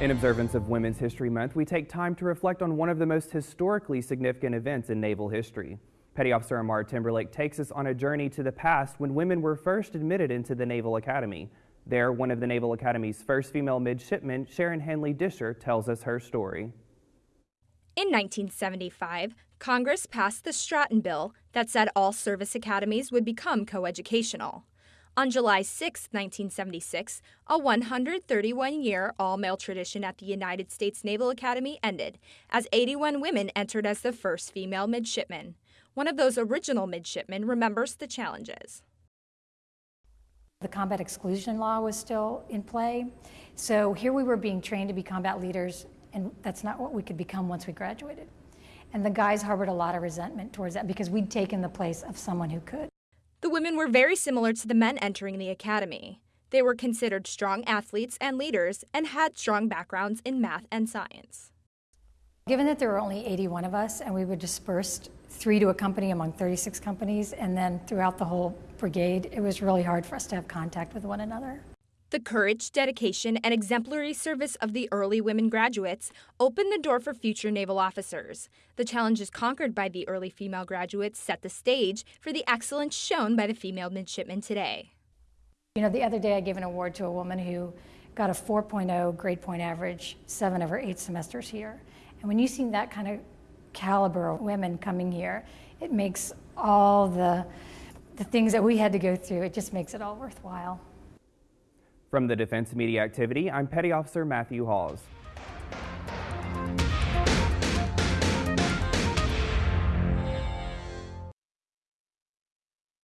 In observance of Women's History Month, we take time to reflect on one of the most historically significant events in naval history. Petty Officer Amar Timberlake takes us on a journey to the past when women were first admitted into the Naval Academy. There, one of the Naval Academy's first female midshipmen, Sharon Hanley Disher, tells us her story. In 1975, Congress passed the Stratton Bill that said all service academies would become coeducational. On July 6, 1976, a 131 year all male tradition at the United States Naval Academy ended as 81 women entered as the first female midshipmen. One of those original midshipmen remembers the challenges. The combat exclusion law was still in play. So here we were being trained to be combat leaders, and that's not what we could become once we graduated. And the guys harbored a lot of resentment towards that because we'd taken the place of someone who could. The women were very similar to the men entering the academy. They were considered strong athletes and leaders and had strong backgrounds in math and science. Given that there were only 81 of us and we were dispersed three to a company among 36 companies and then throughout the whole brigade, it was really hard for us to have contact with one another. The courage, dedication, and exemplary service of the early women graduates opened the door for future naval officers. The challenges conquered by the early female graduates set the stage for the excellence shown by the female midshipmen today. You know, the other day I gave an award to a woman who got a 4.0 grade point average seven of her eight semesters here. And when you see that kind of caliber of women coming here, it makes all the, the things that we had to go through, it just makes it all worthwhile. From the Defense Media Activity, I'm Petty Officer Matthew Hawes.